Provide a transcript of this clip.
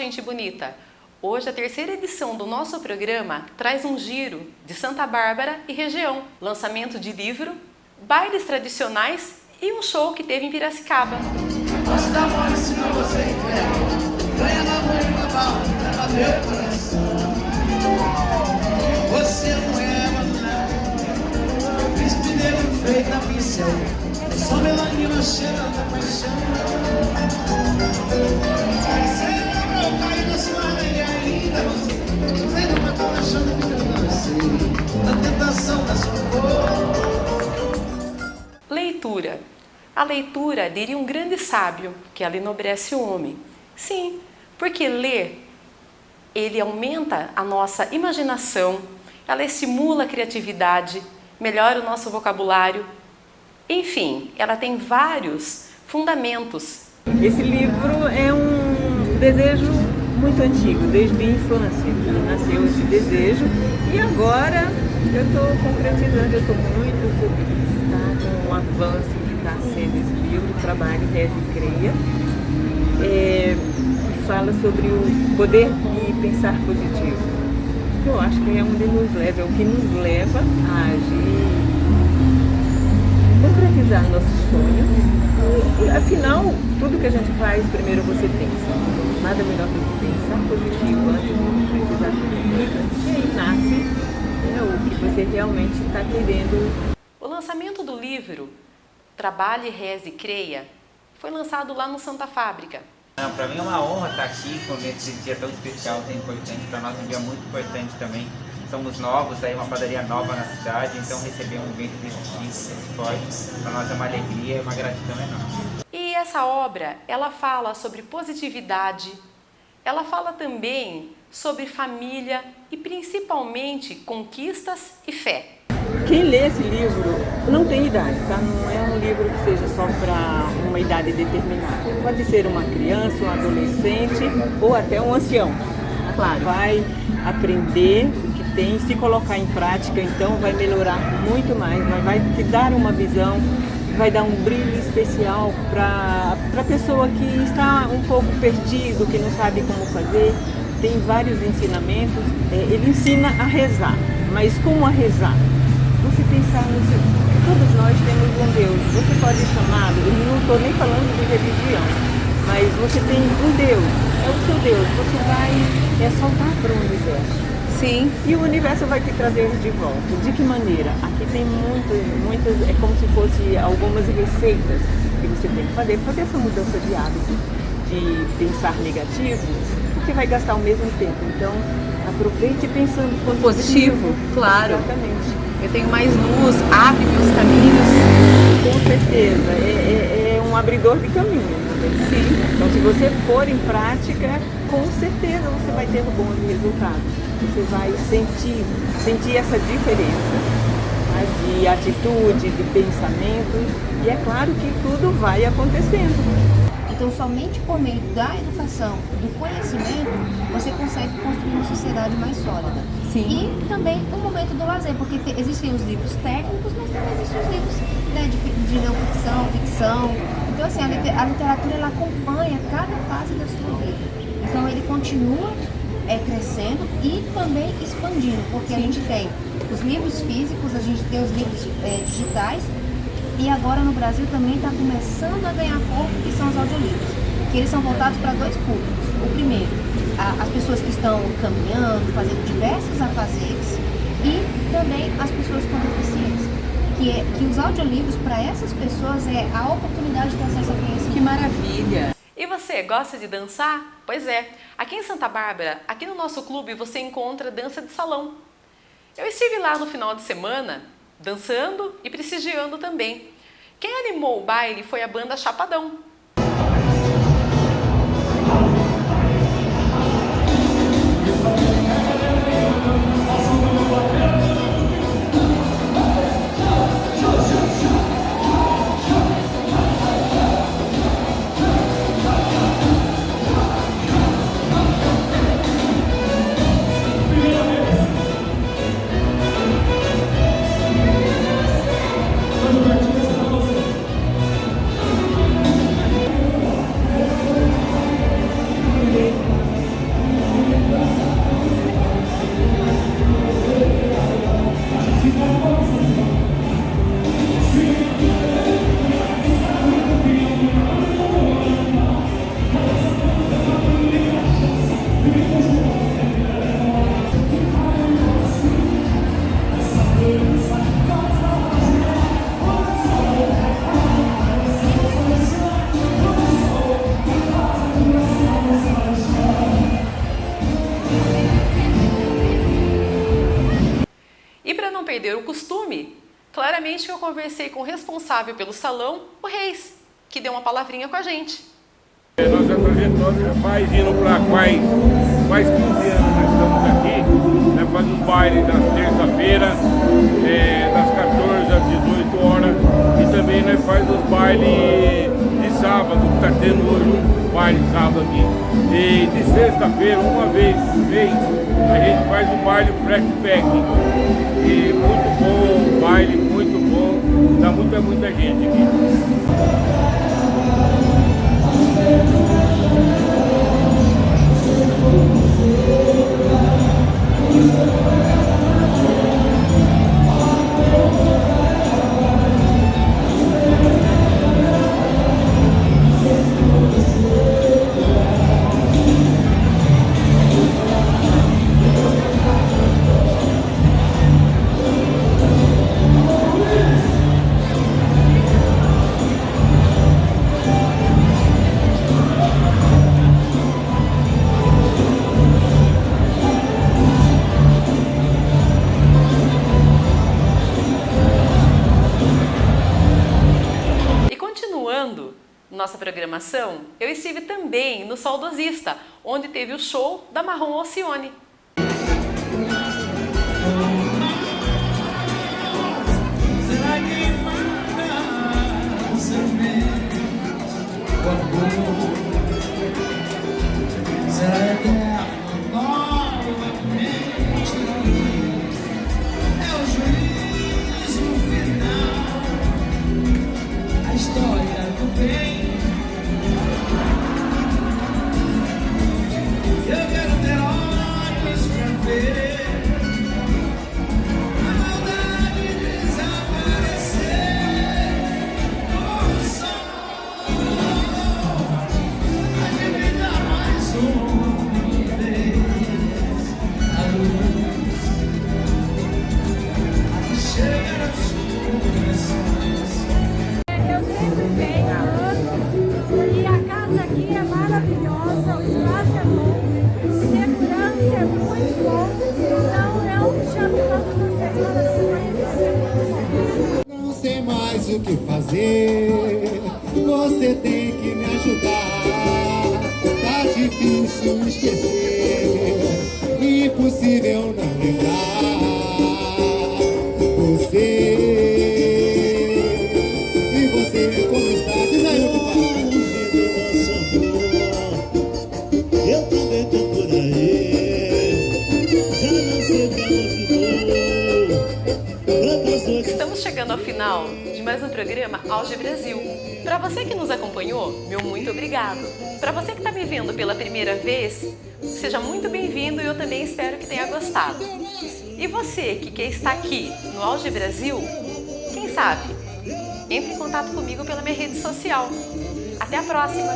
Gente bonita! Hoje a terceira edição do nosso programa traz um giro de Santa Bárbara e região, lançamento de livro, bailes tradicionais e um show que teve em Piracicaba. É Só melanina paixão Leitura. A leitura, diria um grande sábio, que ela enobrece o homem. Sim, porque ler, ele aumenta a nossa imaginação, ela estimula a criatividade, melhora o nosso vocabulário. Enfim, ela tem vários fundamentos. Esse livro é um desejo muito antigo, desde a infância nasceu esse desejo e agora eu estou concretizando, eu estou muito feliz tá? Avanço que está sendo esse livro, Trabalho, Reze e Creia, é, fala sobre o poder de pensar positivo. Eu acho que é onde nos leva, é o que nos leva a agir, concretizar nossos sonhos. E, afinal, tudo que a gente faz, primeiro você pensa nada melhor do que pensar positivo antes de precisar positivo. E aí nasce né, o que você realmente está querendo. Livro Trabalhe, Reze e Creia foi lançado lá no Santa Fábrica. Para mim é uma honra estar aqui com esse dia tão especial, tão importante. Para nós é um dia muito importante também. Somos novos, aí uma padaria nova na cidade, então receber um evento desse tipo, desse forte, para nós é uma alegria e uma gratidão enorme. E essa obra, ela fala sobre positividade, ela fala também sobre família e principalmente conquistas e fé. Quem lê esse livro não tem idade, tá? Não é um livro que seja só para uma idade determinada. Pode ser uma criança, um adolescente ou até um ancião. Claro. Vai aprender o que tem, se colocar em prática, então vai melhorar muito mais, vai te dar uma visão vai dar um brilho especial para a pessoa que está um pouco perdido, que não sabe como fazer. Tem vários ensinamentos. É, ele ensina a rezar, mas como a rezar? Você pensar no seu... Todos nós temos um Deus. Você pode chamá-lo, eu não estou nem falando de religião, mas você tem um Deus, é o seu Deus. Você vai é soltar para o universo. Sim. E o universo vai te trazer de volta. De que maneira? Aqui tem muitas, muitas, é como se fosse algumas receitas que você tem que fazer, fazer essa mudança de hábito, de pensar negativo, porque vai gastar o mesmo tempo. Então, aproveite pensando positivo. Positivo, claro. Exatamente. Eu tenho mais luz, abre meus caminhos. Com certeza, é, é, é um abridor de caminho. Sim. Então, se você pôr em prática, com certeza você vai ter um bom resultado. Você vai sentir, sentir essa diferença né, de atitude, de pensamento. E é claro que tudo vai acontecendo. Então, somente por meio da educação, do conhecimento, você consegue construir uma sociedade mais sólida. Sim. E também o momento do lazer, porque te, existem os livros técnicos, mas também existem os livros né, de, de não ficção, ficção. Então, assim, a, a literatura ela acompanha cada fase da sua vida. Então, ele continua é, crescendo e também expandindo, porque Sim. a gente tem os livros físicos, a gente tem os livros é, digitais e agora no Brasil também está começando a ganhar corpo, que são os audiolivros, que eles são voltados para dois públicos. O primeiro, as pessoas que estão caminhando, fazendo diversos afazeres e também as pessoas com deficiência. Que, é, que os audiolivros para essas pessoas é a oportunidade de ter acesso ao conhecimento. Que maravilha! E você, gosta de dançar? Pois é, aqui em Santa Bárbara, aqui no nosso clube, você encontra dança de salão. Eu estive lá no final de semana dançando e prestigiando também. Quem animou o baile foi a banda Chapadão. Perder o costume, claramente eu conversei com o responsável pelo salão, o Reis, que deu uma palavrinha com a gente. É, nossa trajetória faz indo para quase, quase 15 anos nós estamos aqui, né, faz um baile das terça-feira, é, das 14 às 18 horas, e também nós faz os bailes sábado, que está tendo hoje um baile sábado aqui. E de sexta-feira, uma vez por mês, a gente faz um baile flashback. E muito bom, baile muito bom, dá muita, muita gente aqui. Nossa programação, eu estive também no Saudosista, onde teve o show da Marrom Alcione. Será que manda semente o amor? O que fazer, você tem que programa Auge Brasil. Para você que nos acompanhou, meu muito obrigado. Para você que está me vendo pela primeira vez, seja muito bem-vindo e eu também espero que tenha gostado. E você que quer estar aqui no Auge Brasil, quem sabe? Entre em contato comigo pela minha rede social. Até a próxima!